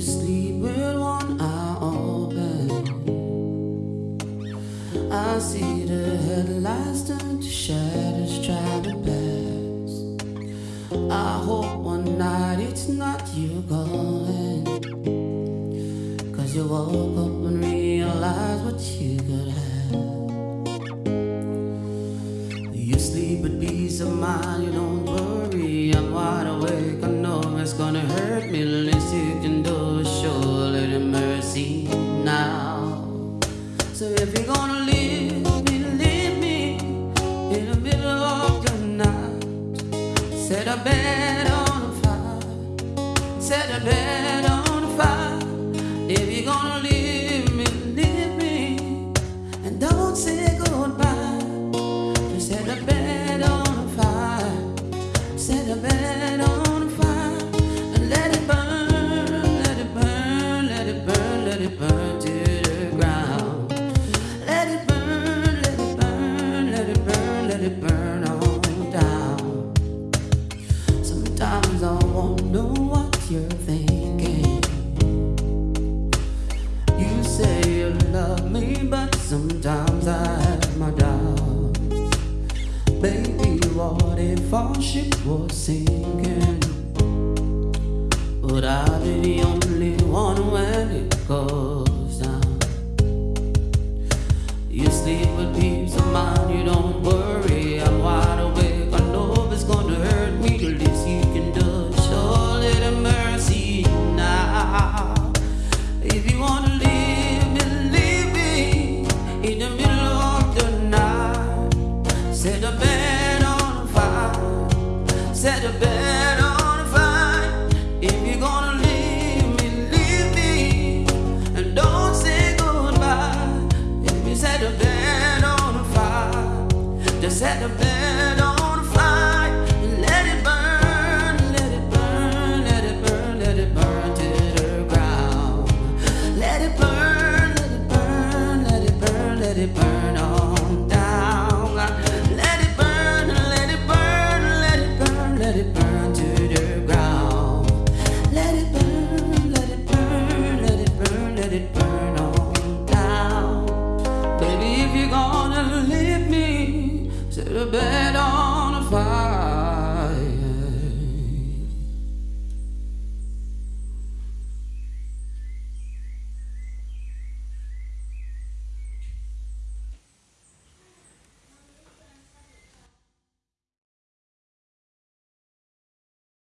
sleep with one eye open. I see the headlights turn to shadows try to pass. I hope one night it's not you calling. Cause you woke up and realized what you could have. You sleep at peace of mind, you don't worry. I'm wide awake, I know it's gonna hurt me. Can set a bed on fire. If you're gonna leave me, leave me, and don't say goodbye. Just set a bed on fire, set a bed on fire, and let it burn, let it burn, let it burn, let it burn you're thinking. You say you love me, but sometimes I have my doubts. Baby, what if our ship was sinking? Would I be Set a bed on fire, set a bed